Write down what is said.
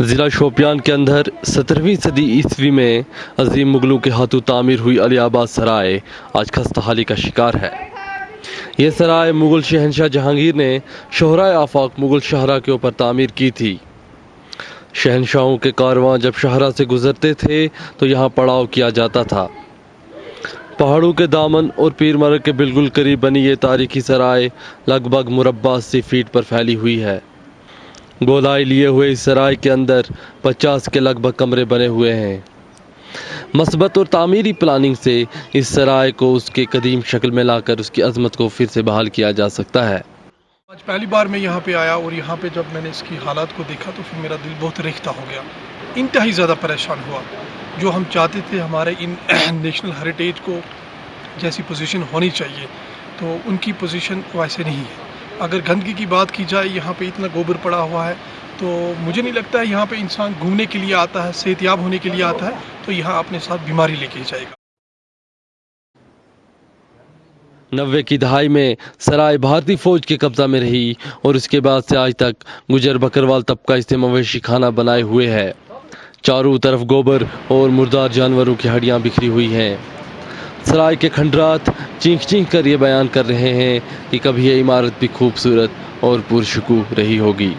ضلع شوپیان کے اندر سترہویں صدی عیسوی میں عظیم مغلوں کے ہاتھوں تعمیر ہوئی علی آباد سرائے۔ آج خستہ حالی کا شکار ہے۔ یہ سرائے مغل شہنشاہ جہانگیر نے شہرائے آفاق مغل شہرہ کے اوپر تعمیر کی تھی۔ شہنشاہوں کے کارواں جب شہرہ سے گزرتے تھے تو یہاں پڑاؤ کیا جاتا تھا۔ پہاڑوں کے دامن اور پیر مرگ کے بالکل قریب بنی یہ تاریخی سرائے لگ بھگ مربع اسی فیٹ پر پھیلی ہوئی ہے۔ گولائی لیے ہوئے اس سرائے کے اندر پچاس کے لگ بھگ کمرے بنے ہوئے ہیں۔ مثبت اور تعمیری پلاننگ سے اس سرائے کو اس کے قدیم شکل میں لا کر اس کی عظمت کو پھر سے بحال کیا جا سکتا ہے۔ آج پہلی بار میں یہاں پہ آیا اور یہاں پہ جب میں نے اس کی حالات کو دیکھا تو پھر میرا دل بہت ریختہ ہو گیا۔ انتہائی زیادہ پریشان ہوا۔ جو ہم چاہتے تھے ہمارے ان نیشنل ہیریٹیج کو جیسی پوزیشن ہونی چاہیے، تو ان کی پوزیشن ویسے نہیں ہے۔ اگر گندگی کی بات کی جائے، یہاں پہ اتنا گوبر پڑا ہوا ہے، تو مجھے نہیں لگتا ہے یہاں پہ انسان گھومنے کے لیے آتا ہے، صحت یاب ہونے کے لیے آتا ہے، تو یہاں اپنے ساتھ بیماری لے کے جائے گا۔ نوے کی دہائی میں سرائے بھارتی فوج کے قبضہ میں رہی اور اس کے بعد سے آج تک گجر بکروال طبقہ اس سے مویشی کھانا بنائے ہوئے ہے۔ چاروں طرف گوبر اور مردار جانوروں کی ہڈیاں بکھری ہوئی ہیں۔ سرائے کے کھنڈرات چینک چینک کر یہ بیان کر رہے ہیں کہ کبھی یہ عمارت بھی خوبصورت اور پرشکوہ رہی ہوگی۔